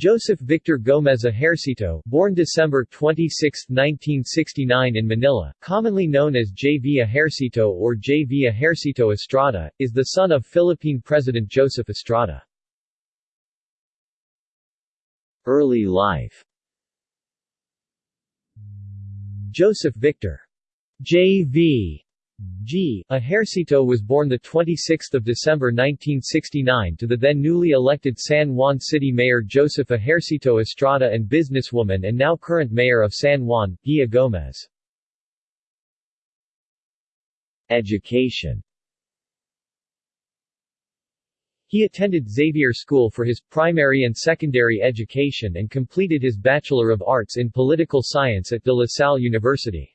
Joseph Victor Gomez Ejercito, born December 26, 1969 in Manila, commonly known as J. V. Ejercito or J. V. Ejercito Estrada, is the son of Philippine President Joseph Estrada. Early life Joseph Victor J.V. G. Ejercito was born 26 December 1969 to the then newly elected San Juan City Mayor Joseph Ejercito Estrada and businesswoman and now current mayor of San Juan, Guia Gomez. Education He attended Xavier School for his primary and secondary education and completed his Bachelor of Arts in Political Science at De La Salle University.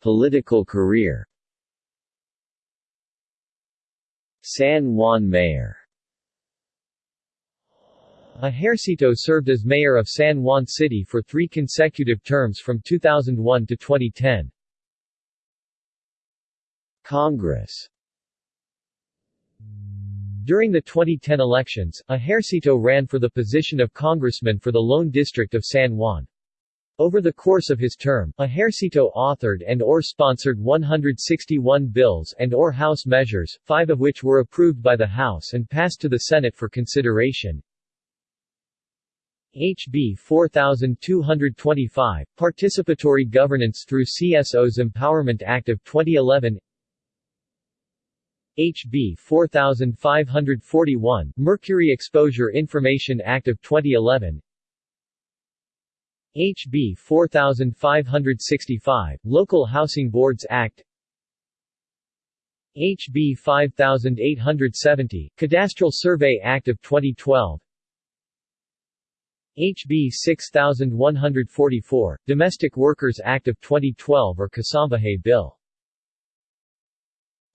Political career San Juan Mayor Ejercito served as mayor of San Juan City for three consecutive terms from 2001 to 2010. Congress during the 2010 elections, Ejercito ran for the position of congressman for the Lone District of San Juan. Over the course of his term, Ejercito authored and or sponsored 161 bills and or House measures, five of which were approved by the House and passed to the Senate for consideration. HB 4225, Participatory Governance through CSO's Empowerment Act of 2011 HB 4541, Mercury Exposure Information Act of 2011 HB 4565, Local Housing Boards Act. HB 5870, Cadastral Survey Act of 2012 HB 6144, Domestic Workers Act of 2012 or Kasambahay Bill.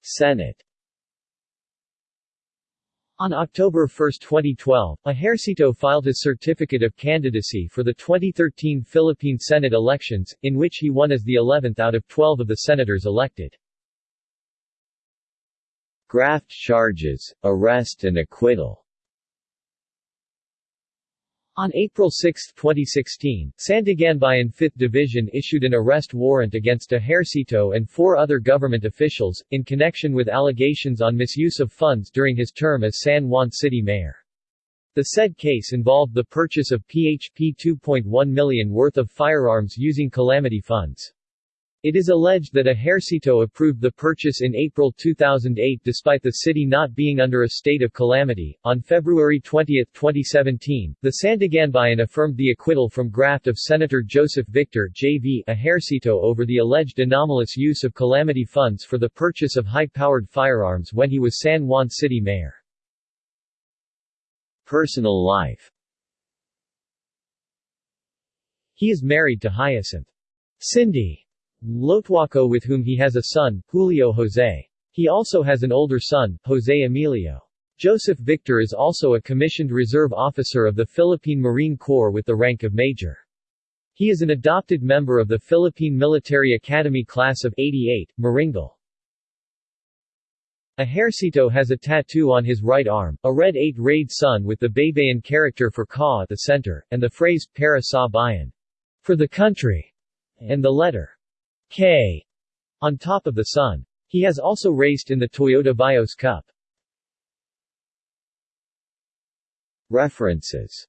Senate on October 1, 2012, Ejercito filed his certificate of candidacy for the 2013 Philippine Senate elections, in which he won as the 11th out of 12 of the senators elected. Graft charges, arrest and acquittal on April 6, 2016, Sandiganbayan 5th Division issued an arrest warrant against Ejercito and four other government officials, in connection with allegations on misuse of funds during his term as San Juan City Mayor. The said case involved the purchase of PHP 2.1 million worth of firearms using calamity funds. It is alleged that Ejercito approved the purchase in April 2008 despite the city not being under a state of calamity. On February 20, 2017, the Sandiganbayan affirmed the acquittal from graft of Senator Joseph Victor J.V. Ejercito over the alleged anomalous use of calamity funds for the purchase of high-powered firearms when he was San Juan City Mayor. Personal life He is married to Hyacinth Cindy Lotuaco with whom he has a son, Julio Jose. He also has an older son, Jose Emilio. Joseph Victor is also a commissioned reserve officer of the Philippine Marine Corps with the rank of major. He is an adopted member of the Philippine Military Academy Class of 88, Maringal. Ejercito has a tattoo on his right arm, a red 8-rayed sun with the Baybayin character for Ka at the center, and the phrase, Para sa bayan, for the country, and the letter K on top of the sun. He has also raced in the Toyota Vios Cup. References